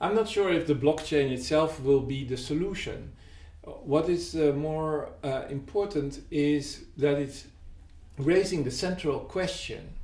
I'm not sure if the blockchain itself will be the solution. What is uh, more uh, important is that it's raising the central question,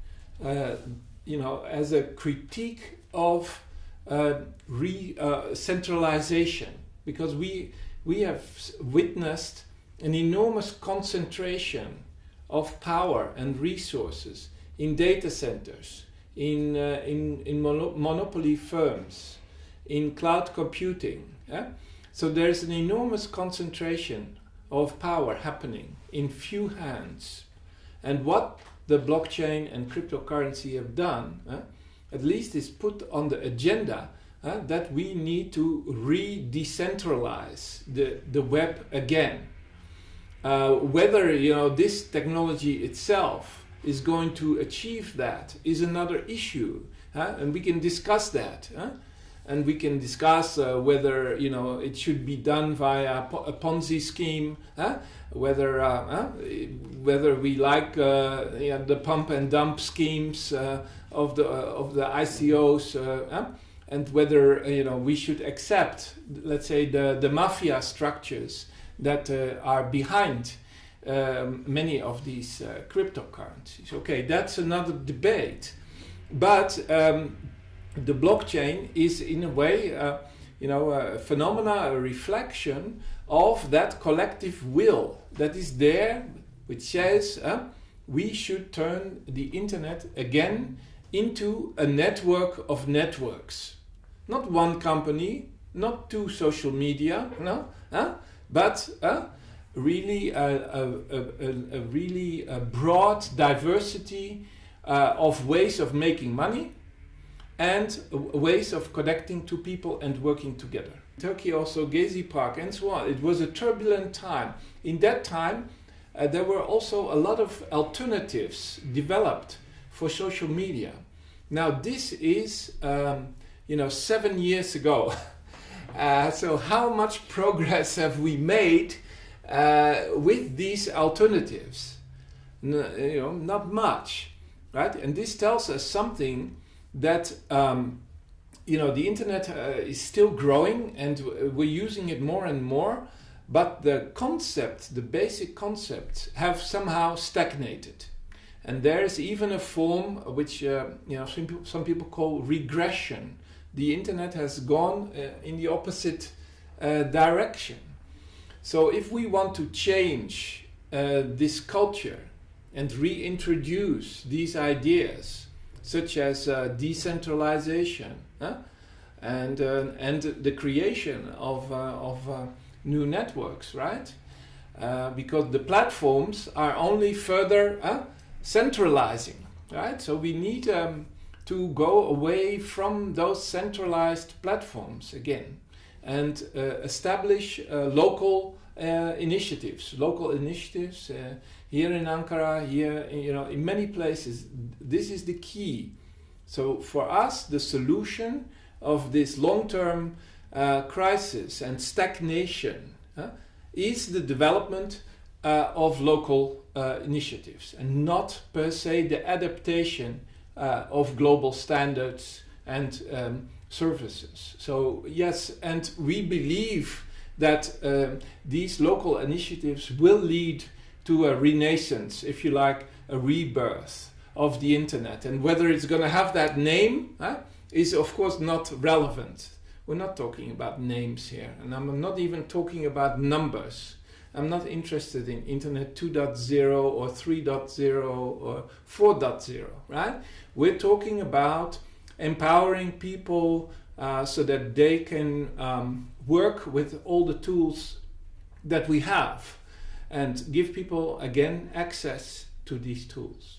uh, you know, as a critique of uh, re uh, centralization, because we we have witnessed an enormous concentration of power and resources in data centers, in uh, in in mono monopoly firms, in cloud computing. Yeah? So there's an enormous concentration of power happening in few hands. And what the blockchain and cryptocurrency have done, uh, at least is put on the agenda uh, that we need to re-decentralize the, the web again. Uh, whether you know this technology itself is going to achieve that is another issue, and we can discuss that and we can discuss uh, whether you know it should be done via a Ponzi scheme, huh? whether uh, huh? whether we like uh, the pump and dump schemes uh, of the uh, of the ICOs, uh, huh? and whether you know we should accept, let's say, the the mafia structures that are behind. Um, many of these cryptocurrencies. Okay, that's another debate. But um, the blockchain is in a way, uh, you know, a phenomena, a reflection of that collective will that is there, which says uh, we should turn the internet again into a network of networks. Not one company, not two social media, no, uh, but uh, really a, a, a, a, really a broad diversity uh, of ways of making money and ways of connecting to people and working together. Turkey also Gezi Park and so on. It was a turbulent time. In that time, uh, there were also a lot of alternatives developed for social media. Now this is, um, you know, seven years ago. Uh, so how much progress have we made uh, with these alternatives? N you know, not much, right? And this tells us something that um, you know the internet uh, is still growing and we're using it more and more but the concept the basic concepts have somehow stagnated. And there is even a form which uh, you know some people, some people call regression. The internet has gone uh, in the opposite uh, direction. So if we want to change uh, this culture and reintroduce these ideas such as uh, decentralization huh? and, uh, and the creation of, uh, of new networks, right? Because the platforms are only further centralizing, right? So we need um, to go away from those centralized platforms again and uh, establish uh, local uh, initiatives, local initiatives here in Ankara, here, you know, in many places, this is the key. So for us, the solution of this long-term uh, crisis and stagnation uh, is the development uh, of local uh, initiatives and not per se the adaptation uh, of global standards and um, services. So yes, and we believe that uh, these local initiatives will lead to a renaissance, if you like, a rebirth of the internet. And whether it's going to have that name huh, is, of course, not relevant. We're not talking about names here. And I'm not even talking about numbers. I'm not interested in Internet 2.0 or 3.0 or 4.0, right? We're talking about empowering people uh, so that they can um, work with all the tools that we have and give people again access to these tools.